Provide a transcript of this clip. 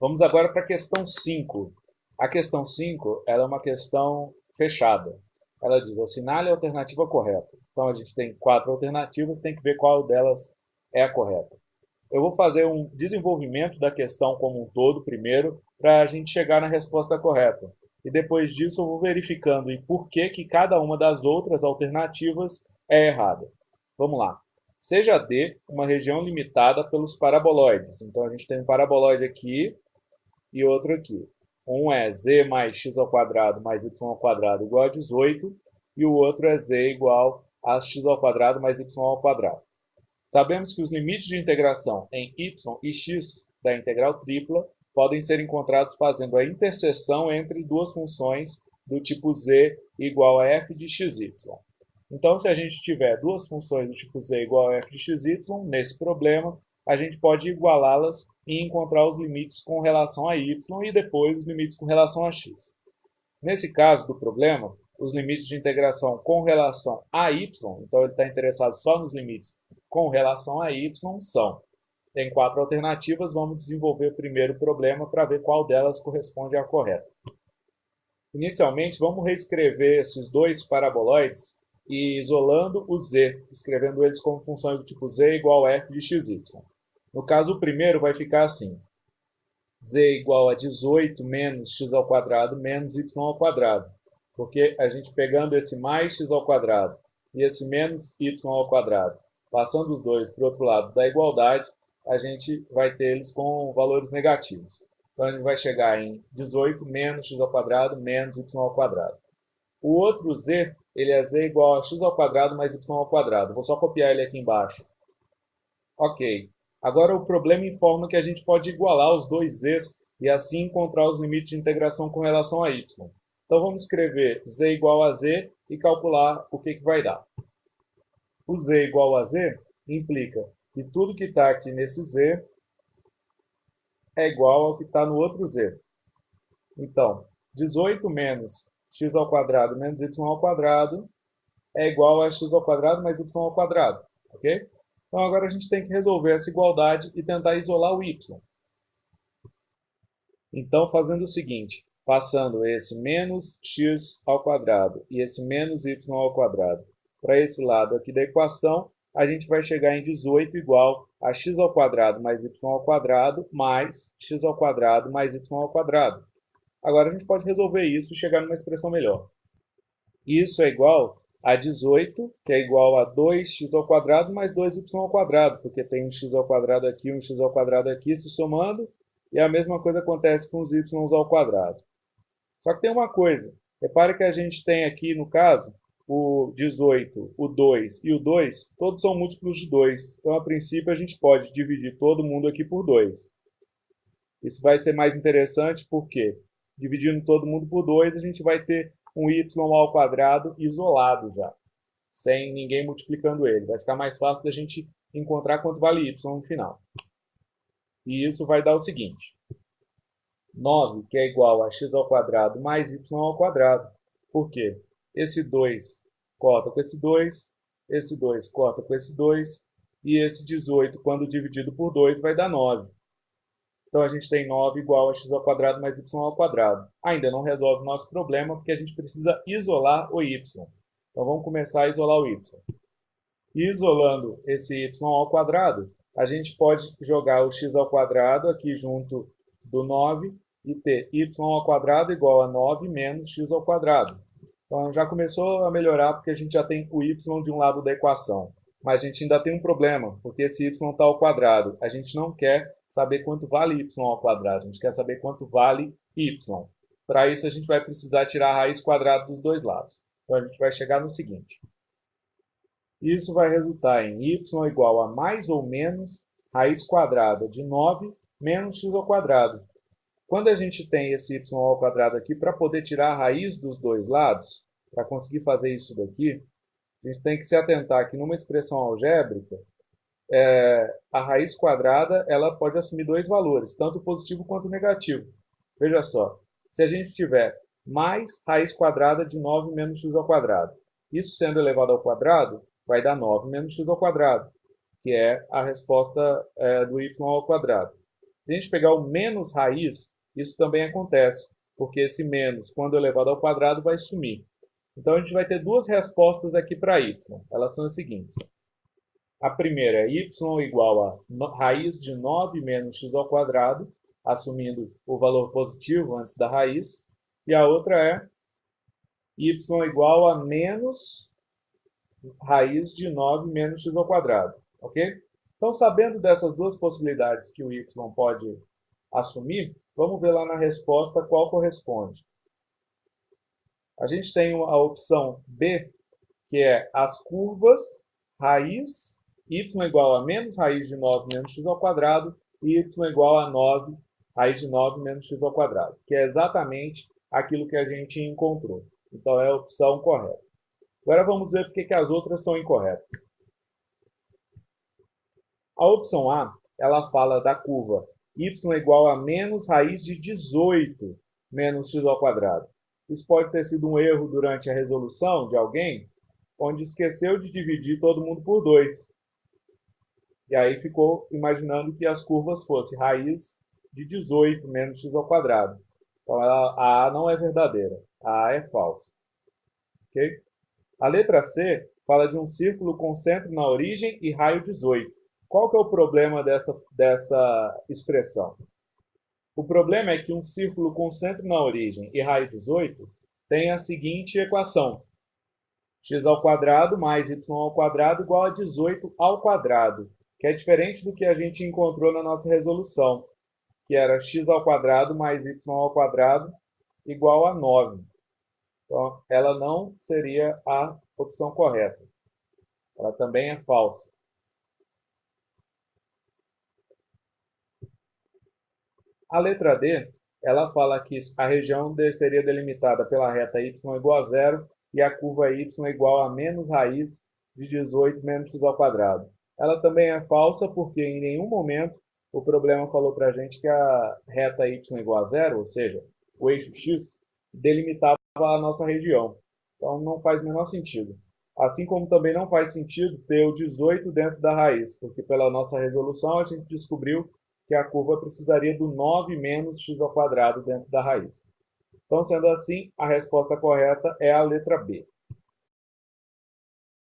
Vamos agora para a questão 5. A questão 5 ela é uma questão fechada. Ela diz, assinale a alternativa correta. Então a gente tem quatro alternativas, tem que ver qual delas é a correta. Eu vou fazer um desenvolvimento da questão como um todo primeiro, para a gente chegar na resposta correta. E depois disso eu vou verificando em por que, que cada uma das outras alternativas é errada. Vamos lá. Seja D uma região limitada pelos paraboloides. Então a gente tem um paraboloide aqui e outro aqui. Um é z mais x ao quadrado mais y ao quadrado igual a 18 e o outro é z igual a x ao quadrado mais y ao quadrado. Sabemos que os limites de integração em y e x da integral tripla podem ser encontrados fazendo a interseção entre duas funções do tipo z igual a f de xy. Então, se a gente tiver duas funções do tipo z igual a f de xy, nesse problema, a gente pode igualá-las e encontrar os limites com relação a y e depois os limites com relação a x. Nesse caso do problema, os limites de integração com relação a y, então ele está interessado só nos limites com relação a y, são. Tem quatro alternativas, vamos desenvolver primeiro o problema para ver qual delas corresponde à correta. Inicialmente, vamos reescrever esses dois paraboloides e isolando o z, escrevendo eles como funções do tipo z igual a f de xy. No caso, o primeiro vai ficar assim. z igual a 18 menos x ao quadrado menos y ao quadrado. Porque a gente pegando esse mais x ao quadrado e esse menos y ao quadrado, passando os dois para o outro lado da igualdade, a gente vai ter eles com valores negativos. Então, a gente vai chegar em 18 menos x ao quadrado menos y ao quadrado. O outro z, ele é z igual a x ao quadrado mais y ao quadrado. Vou só copiar ele aqui embaixo. Ok. Agora o problema informa que a gente pode igualar os dois z's e assim encontrar os limites de integração com relação a y. Então vamos escrever z igual a z e calcular o que, que vai dar. O z igual a z implica que tudo que está aqui nesse z é igual ao que está no outro z. Então, 18 menos x ao quadrado menos y ao quadrado é igual a x ao quadrado mais y ao quadrado. Ok? Então agora a gente tem que resolver essa igualdade e tentar isolar o y. Então fazendo o seguinte, passando esse menos x ao quadrado e esse menos y ao quadrado para esse lado aqui da equação, a gente vai chegar em 18 igual a x ao quadrado mais y ao quadrado mais x ao quadrado mais y ao quadrado. Agora a gente pode resolver isso e chegar numa expressão melhor. Isso é igual a 18, que é igual a 2x ao quadrado mais 2y ao quadrado, porque tem um x ao quadrado aqui um x ao quadrado aqui se somando, e a mesma coisa acontece com os y ao quadrado. Só que tem uma coisa, repare que a gente tem aqui, no caso, o 18, o 2 e o 2, todos são múltiplos de 2. Então, a princípio, a gente pode dividir todo mundo aqui por 2. Isso vai ser mais interessante porque, dividindo todo mundo por 2, a gente vai ter um y ao quadrado isolado já, sem ninguém multiplicando ele. Vai ficar mais fácil da gente encontrar quanto vale y no final. E isso vai dar o seguinte. 9, que é igual a x ao quadrado mais y ao quadrado. Por quê? Esse 2 corta com esse 2, esse 2 corta com esse 2, e esse 18, quando dividido por 2, vai dar 9. Então, a gente tem 9 igual a x ao quadrado mais y ao quadrado. Ainda não resolve o nosso problema, porque a gente precisa isolar o y. Então, vamos começar a isolar o y. Isolando esse y ao quadrado, a gente pode jogar o x ao quadrado aqui junto do 9 e ter y ao quadrado igual a 9 menos x ao quadrado. Então, já começou a melhorar porque a gente já tem o y de um lado da equação. Mas a gente ainda tem um problema, porque esse y está ao quadrado. A gente não quer saber quanto vale y ao quadrado, a gente quer saber quanto vale y. Para isso, a gente vai precisar tirar a raiz quadrada dos dois lados. Então, a gente vai chegar no seguinte. Isso vai resultar em y igual a mais ou menos raiz quadrada de 9 menos x ao quadrado. Quando a gente tem esse y ao quadrado aqui, para poder tirar a raiz dos dois lados, para conseguir fazer isso daqui, a gente tem que se atentar que numa expressão algébrica, é, a raiz quadrada ela pode assumir dois valores, tanto positivo quanto negativo. Veja só, se a gente tiver mais raiz quadrada de 9 menos x ao quadrado, isso sendo elevado ao quadrado, vai dar 9 menos x ao quadrado, que é a resposta é, do y ao quadrado. Se a gente pegar o menos raiz, isso também acontece, porque esse menos, quando elevado ao quadrado, vai sumir. Então, a gente vai ter duas respostas aqui para y. Elas são as seguintes. A primeira é y igual a raiz de 9 menos x ao quadrado, assumindo o valor positivo antes da raiz. E a outra é y igual a menos raiz de 9 menos x ao quadrado. Ok? Então, sabendo dessas duas possibilidades que o y pode assumir, vamos ver lá na resposta qual corresponde. A gente tem a opção B, que é as curvas raiz y igual a menos raiz de 9 menos x ao quadrado e y igual a 9 raiz de 9 menos x ao quadrado, que é exatamente aquilo que a gente encontrou. Então, é a opção correta. Agora vamos ver porque que as outras são incorretas. A opção A, ela fala da curva y igual a menos raiz de 18 menos x ao quadrado. Isso pode ter sido um erro durante a resolução de alguém, onde esqueceu de dividir todo mundo por 2. E aí ficou imaginando que as curvas fossem raiz de 18 menos x ao quadrado. Então a A não é verdadeira, a A é falsa. Okay? A letra C fala de um círculo com centro na origem e raio 18. Qual que é o problema dessa, dessa expressão? O problema é que um círculo com centro na origem e raio 18 tem a seguinte equação. x ao quadrado mais y ao quadrado igual a 18 ao quadrado que é diferente do que a gente encontrou na nossa resolução, que era x ao quadrado mais y ao quadrado igual a 9. Então, ela não seria a opção correta. Ela também é falsa. A letra D, ela fala que a região D seria delimitada pela reta y igual a zero e a curva y igual a menos raiz de 18 menos x ao quadrado. Ela também é falsa porque em nenhum momento o problema falou para a gente que a reta y igual a zero, ou seja, o eixo x, delimitava a nossa região. Então não faz o menor sentido. Assim como também não faz sentido ter o 18 dentro da raiz, porque pela nossa resolução a gente descobriu que a curva precisaria do 9 menos x ao quadrado dentro da raiz. Então, sendo assim, a resposta correta é a letra B.